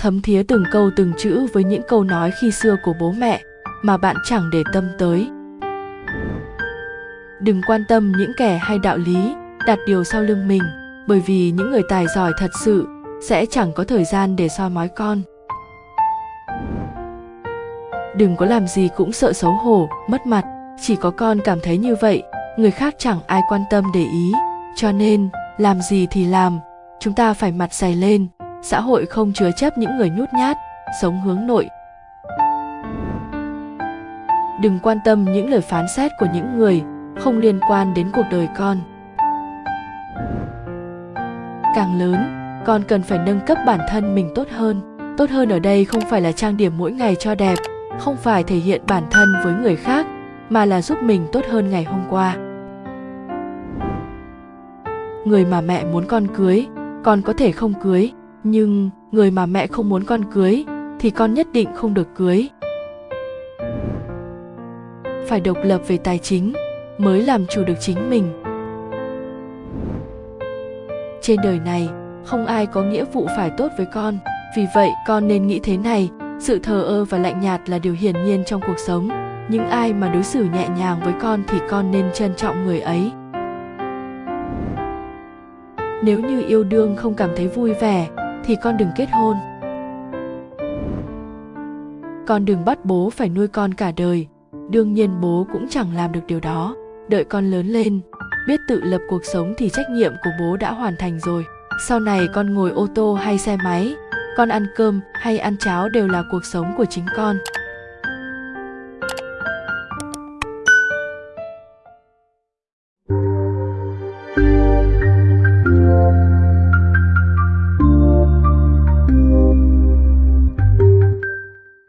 thấm thía từng câu từng chữ với những câu nói khi xưa của bố mẹ mà bạn chẳng để tâm tới. Đừng quan tâm những kẻ hay đạo lý đặt điều sau lưng mình, bởi vì những người tài giỏi thật sự sẽ chẳng có thời gian để soi mói con. Đừng có làm gì cũng sợ xấu hổ, mất mặt. Chỉ có con cảm thấy như vậy, người khác chẳng ai quan tâm để ý. Cho nên, làm gì thì làm, chúng ta phải mặt dày lên xã hội không chứa chấp những người nhút nhát, sống hướng nội. Đừng quan tâm những lời phán xét của những người không liên quan đến cuộc đời con. Càng lớn, con cần phải nâng cấp bản thân mình tốt hơn. Tốt hơn ở đây không phải là trang điểm mỗi ngày cho đẹp, không phải thể hiện bản thân với người khác, mà là giúp mình tốt hơn ngày hôm qua. Người mà mẹ muốn con cưới, con có thể không cưới nhưng, người mà mẹ không muốn con cưới, thì con nhất định không được cưới. Phải độc lập về tài chính, mới làm chủ được chính mình. Trên đời này, không ai có nghĩa vụ phải tốt với con. Vì vậy, con nên nghĩ thế này, sự thờ ơ và lạnh nhạt là điều hiển nhiên trong cuộc sống. Những ai mà đối xử nhẹ nhàng với con thì con nên trân trọng người ấy. Nếu như yêu đương không cảm thấy vui vẻ thì con đừng kết hôn. Con đừng bắt bố phải nuôi con cả đời. Đương nhiên bố cũng chẳng làm được điều đó. Đợi con lớn lên, biết tự lập cuộc sống thì trách nhiệm của bố đã hoàn thành rồi. Sau này con ngồi ô tô hay xe máy, con ăn cơm hay ăn cháo đều là cuộc sống của chính con.